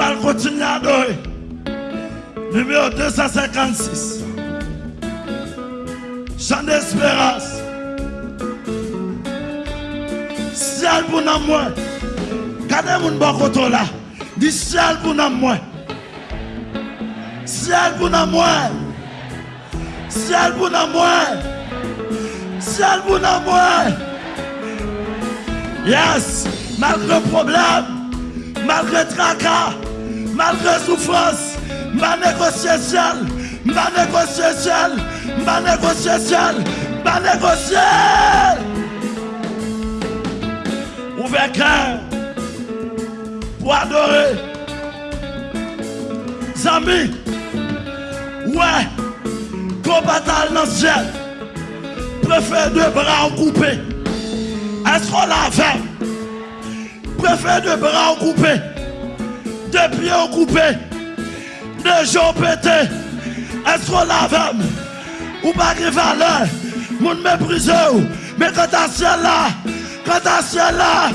allons continuer à adorer. Numéro 256. Chant d'espérance. Ciel pour nous, moi. Regardez mon bon côté là. Dis ciel pour nous, moi. Ciel pour nous, moi. Ciel pour nous, moi. Ciel pour nous, moi. Yes. Malgré problème, malgré tracas, malgré souffrance, ma négociation, ma négociation, ma négociation, ma négociation. Ouvert cœur pour adorer. Zami, ouais, combattant dans le ciel, préfère deux bras coupés. Est-ce qu'on l'a fait? Préfère deux bras coupés, deux pieds coupés, deux jambes pétés. Est-ce qu'on l'a fait? Ou pas de valeur? Méprisé. Mais quand t'as ciel là, quand t'as ciel là,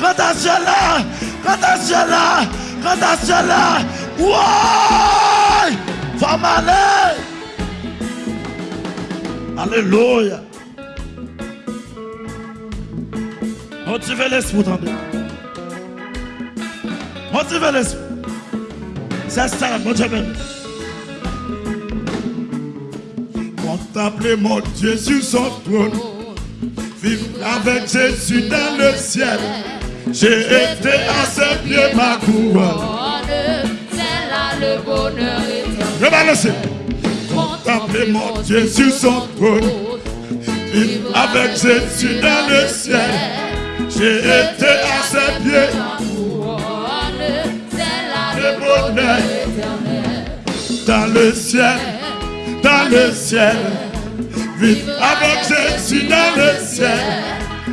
quand t'as ciel là, quand t'as ciel là, quand t'as ciel là, ouais! Femme aller! Alléluia! L'esprit. Motivez l'esprit. C'est ça, motivez. Contemplez mon Dieu sur son trône. Vivre avec Jésus dans le ciel. J'ai été à ses pieds ma couronne. C'est là le bonheur éternel. Contemplez mon Dieu sur son trône. Vivre avec Jésus dans le ciel. J'ai été à ses pieds. Dans le ciel, dans le ciel. Vivre avec Jésus dans le ciel,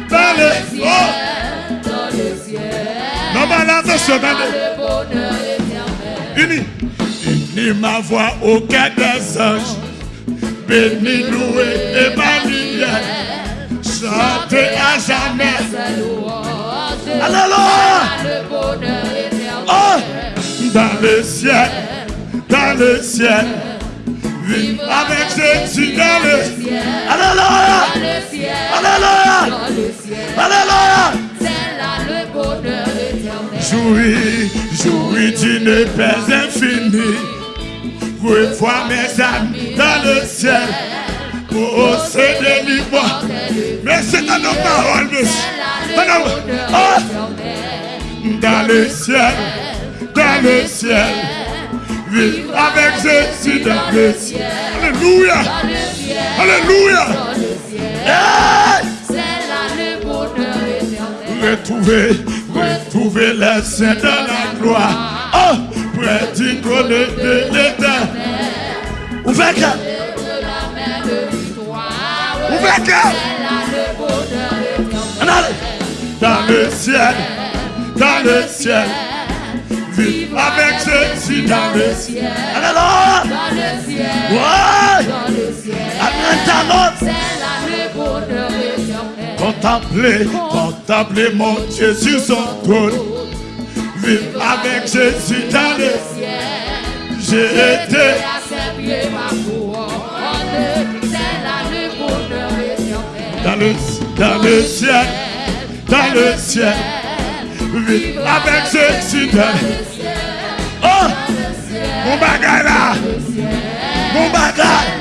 dans le ciel. Dans le ciel. Non, mais là, attention, attendez. Le bonheur éternel. Unis, unis ma voix au cœur des anges. Béni, loué, Emmanuel. Chantez à jamais. Alléluia. Le bonheur éternel. Oh, dans le ciel, dans le ciel. Vivre avec Jésus dans le ciel. Alléluia. Dans le ciel. Alléluia. Dans le ciel. Alléluia. C'est là le bonheur éternel. Jouis, jouis d'une paix infinie. Revois mes amis dans le ciel. Oh, c'est délivre-moi. Mais c'est dans nos paroles, monsieur. Oh, dans le ciel, dans le ciel. Avec Jésus dans le ciel. Alléluia. Alléluia. C'est là le bonheur éternel. Retrouver, retrouver les saints dans la gloire. Oh, près du trône de l'éternel. Ouvrez cœur. Ouvrez cœur. Dans le ciel, dans le ciel. Avec Jésus dans le ciel. Dans le ciel. Ouais. Dans le ciel. C'est là le bonheur éternel. Contemplez, contemplez mon Dieu sur son trône. Vivre avec Jésus dans le ciel. J'ai été à ses pieds ma couronne. C'est là le bonheur éternel. dans le, dans le ciel, dans le ciel. Vivre avec Jésus dans le ciel. Oh, mon bagage là, mon bagage.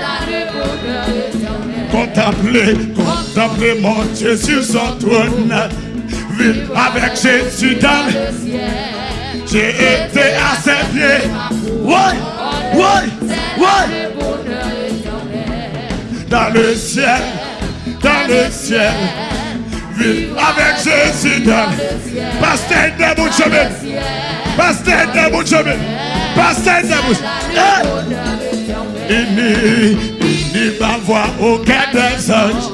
Contemplez, contemplez mon sur son trône. Vivre avec Jésus dans le ciel. J'ai été à ses pieds. Le bonheur éternel. Dans le ciel, dans le ciel. Avec Jésus dans Pasteur de chemin. Pasteur de chemin. Pasteur debout. Le bonheur éternel. Unis, unis ma voix au cœur des anges.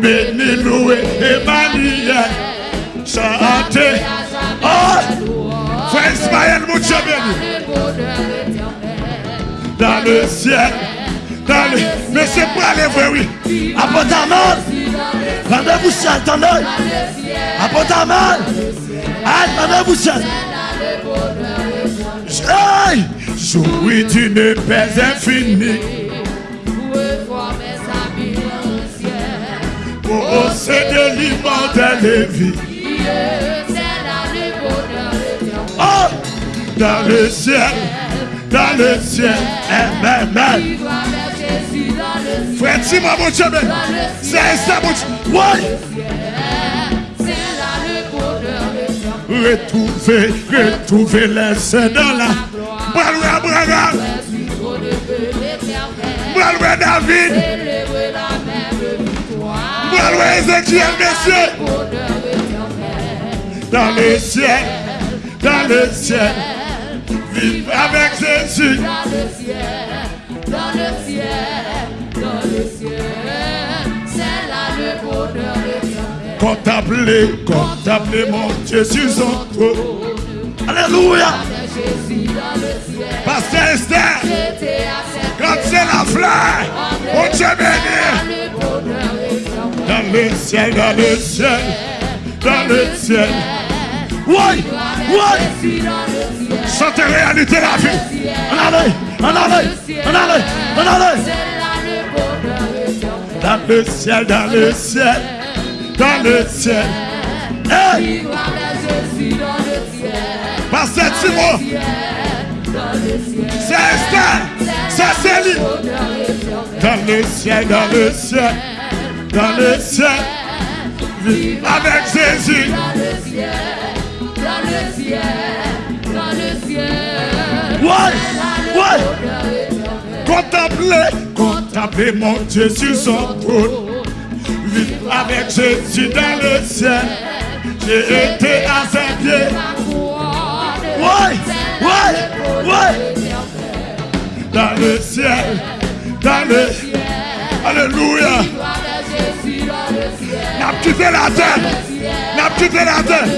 Béni, loué, Emmanuel. Chantez. Oh, frère Ismaël, mon chemin. Dans le ciel, dans le... Mais c'est pas aller voir, oui. Apporte ta main. Rendez-vous ciel, attendez. Apporte ta main. Là le bonheur éternel. Ouais, jouis d'une paix infinie. Mes amis anciens. Posséder l'immortelle vie. Oh, dans le ciel, dans le ciel. Amen, amen. Frère, dis-moi, mon Dieu, c'est ça, mon Dieu. Éternel. Retrouver, retrouver les saints dans la. Braloué, Abraham, braloué David, braloué Ézéchiel, messieurs. Dans le ciel, dans le ciel. Vivre avec Jésus. Dans le ciel, dans le ciel, bonheur éternel. Contempler, contempler mon sur son trône. Alléluia. Jésus. Pasteur Esther, quand c'est la fleur, mon Dieu béni. Dans le ciel, dans le ciel, dans le ciel. Oui, oui. Jésus. Chantez réalité la vie. En allez, en allez, en allez, en allez. Dans le ciel, dans le ciel, dans le ciel. Hey, Ciel, dans le ciel. c'est Esther, c'est Céline. Bonheur éternel. Dans le ciel, dans le ciel, dans le ciel. Avec Jésus. Dans le ciel, dans le ciel, dans le ciel. Ouais, ouais. Contempler, contempler mon Dieu sur son trône. Vivre avec Jésus dans le ciel. J'ai été à ses pieds. Ouais, ouais, ouais. Dans le ciel, dans le Alléluia. Ciel. N'a quitté la terre. N'a quitté la terre.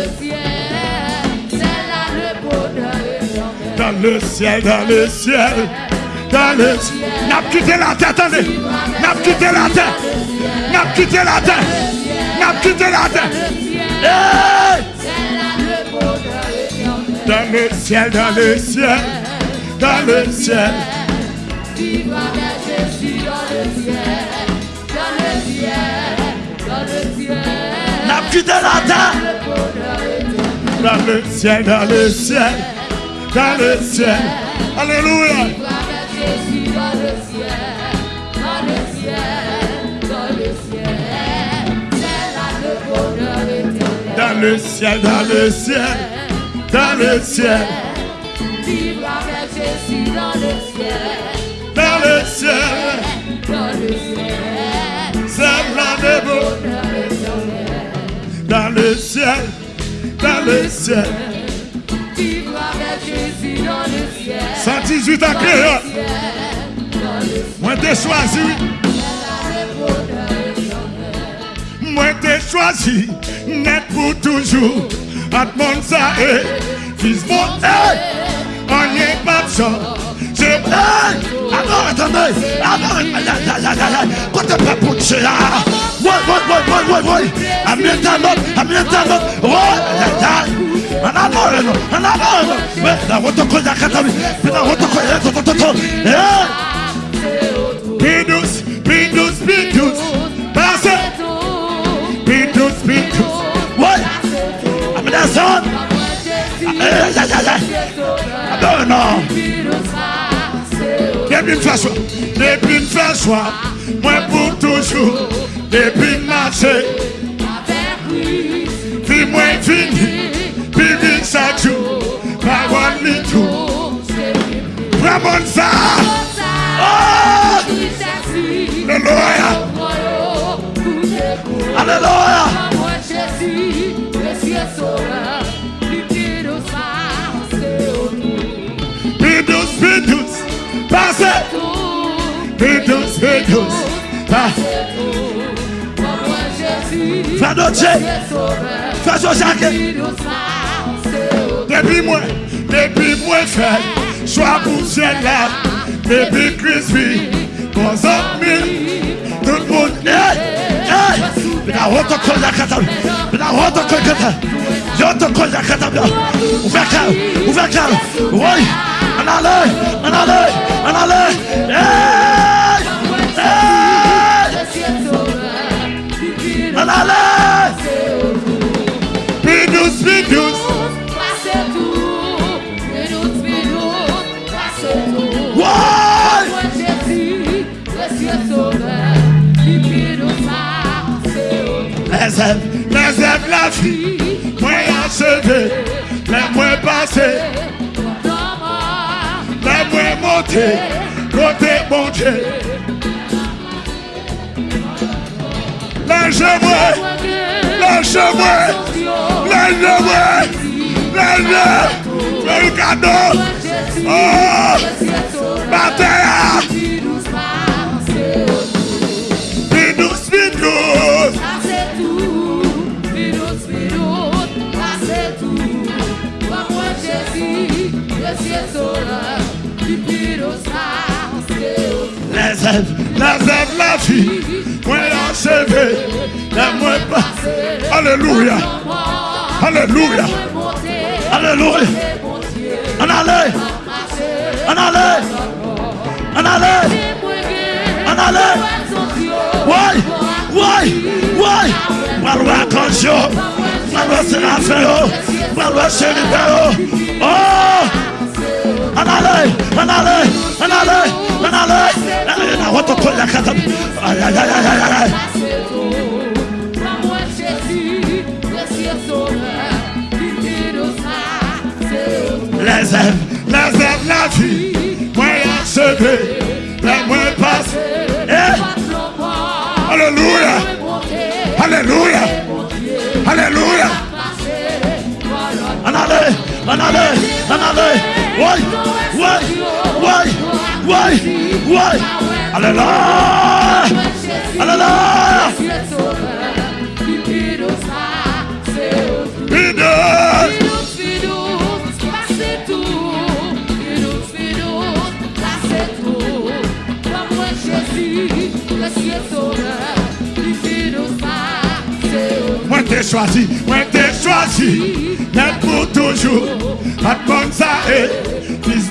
Dans le ciel, dans le ciel, dans le quitté la terre. N'a la terre. N'a quitté la terre. N'a quitté la terre. Dans le ciel, dans le ciel, dans le ciel. Dans le ciel, dans le ciel, dans le ciel. La. Dans le ciel, dans le ciel, dans le ciel. Alléluia. Dans le ciel, dans le ciel, dans le ciel. C'est là le bonheur éternel. Dans le ciel, dans le ciel, dans le ciel, Vivre avec Jésus dans le ciel, dans le ciel. dans le ciel. C'est de. Bonheur. Dans le ciel, dans le ciel. Vivre avec Jésus dans le ciel. 118 ans créole. Moi t'ai choisi, moi t'ai choisi, net pour toujours. À monde ça est, fils mon on n'y est pas de. C'est alors attendez, aïe aïe aïe aïe aïe, quand t'es pas pour là, ouais ouais ouais ouais ouais ouais, amène ta note, avant, en la moi pour toujours, puis moi vraiment ça, oh, alléluia, alléluia, pidous, pidous, passe, pidous, pidous, passe, fais notre fais son Jacques, Depi mwen, depi mwen fèl Chwa pou jen la Depi krispi Kon zan mi Tout moun Hey, hey Bina woto kon jakatam Bina woto kon jakatam Yoto kon jakatam Ouver kal, ouver kal Woy, an ale, an ale, an ale Hey Les œuvres la vie. Moi moins passés. Les moins montés. Côté bon Dieu. Cheveux. Les cheveux. C'est le cadeau. Oh! Œuvres, Les œuvres la vie. Moi achevé. Les moins passés. Alléluia. Alléluia. Alléluia. En aller, en aller, en aller, en aller. Ouais, ouais, ouais. Parle attention. Parle Séraphin. Parle Chérifin. Oh! Aller, en aller. Aïe, aïe, aïe. Les œuvres, les œuvres la vie. Passés. Eh, Alléluia. Alléluia. Alléluia. Alléluia. Alléluia. Bidous. Moi t'ai choisi, moi t'ai choisi, net pour toujours. Pas de bonne ça et fils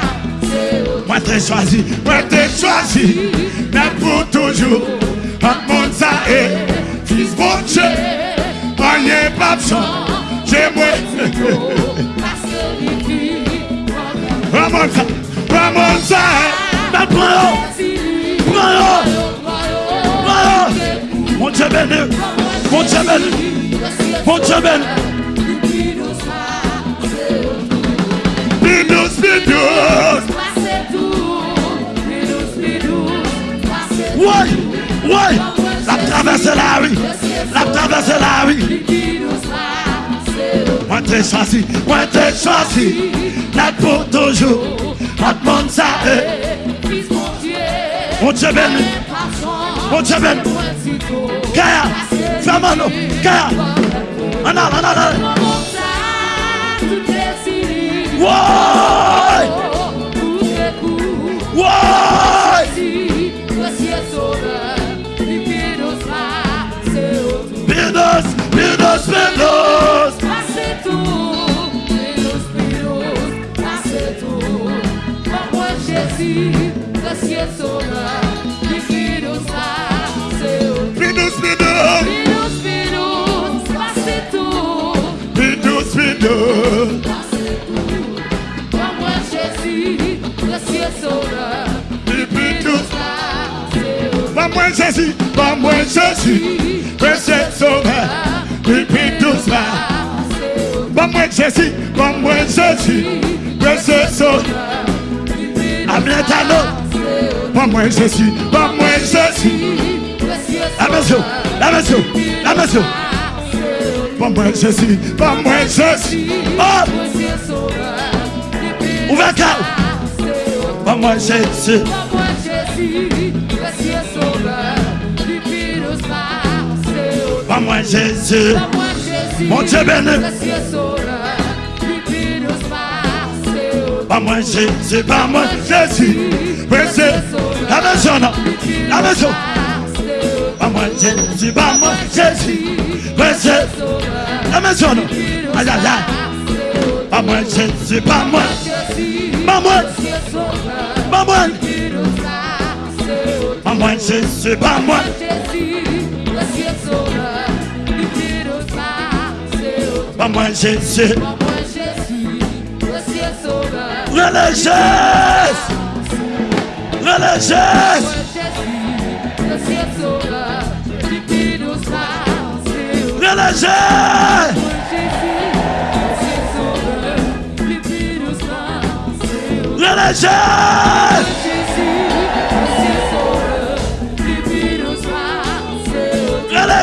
t'ai choisi, moi t'ai choisi, net pour toujours. Un monde ça est, fils bon Dieu. Rien pas de j'ai moi. Un monde ça, un monde ça est. Mais prends-le. Prends-le. Prends-le. Mon Dieu béni. Mon Dieu béni. Mon Dieu béni. Bidous, bidous. Ouais. La traversé la rue. La traversé la rue. Moi t'ai choisi. Moi t'ai choisi. Net pour toujours. Pas de monde ça. Mon Dieu béni. Mon Dieu béni. Kaya. Fais-moi Kaya. En allant, en allant. Ouais. Bidos. Bidous, bidous. Bidous, bidous. Bidous. Pas moins Jésus, pas moins Jésus. Précieux sauveur. Bidous là. Pas moins Jésus, pas moins Jésus. Précieux sauveur. Amietano. Pas moins Jésus, moins Jésus. La maison, la maison, la maison. Pas moins Jésus, pas moins Jésus. Oh! cœur. Ouvert cœur. Pas moi Jésus. Moi Jésus, précieux sauveur, Lupinos Marseille. Pas moi Jésus. Moi Jésus, Mon Dieu béni. Pas moi Jésus. Pas moi Jésus. La maison. La maison. Pas moi Jésus. Pas moi Jésus. La maison. Aïe aïe aïe. Pas moi Jésus. Pas moi. Pas moi. Pas moi. Pas moi Jésus. Pas moi. Como é Jesus? Como Jesus? Você é sobra. Ele é Jesus. Relaxa! Jesus. Você é soberano. Nos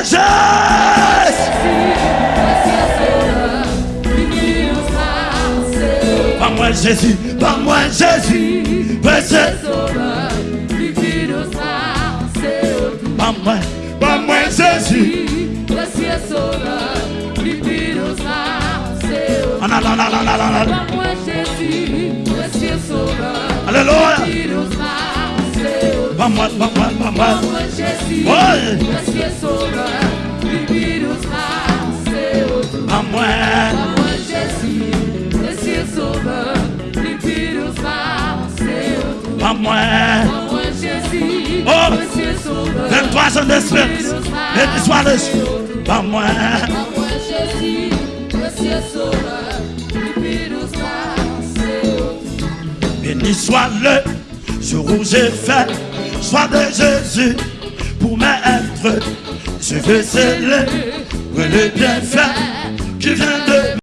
Jesus. Pas moi Jésus. Pas moi Jésus. Précieux. Pas moi. Pas moi Jésus. Ah, non, non, non, non, non, non, non. Alléluia. Pas moi, pas moi, pas moi. Ouais. Pas moi. Oh. 23 ans d'espérance. Et sois le Pas moi. Béni soit le jour où j'ai fait, soit de Jésus pour m'être. Je veux célébrer le bienfait qui vient de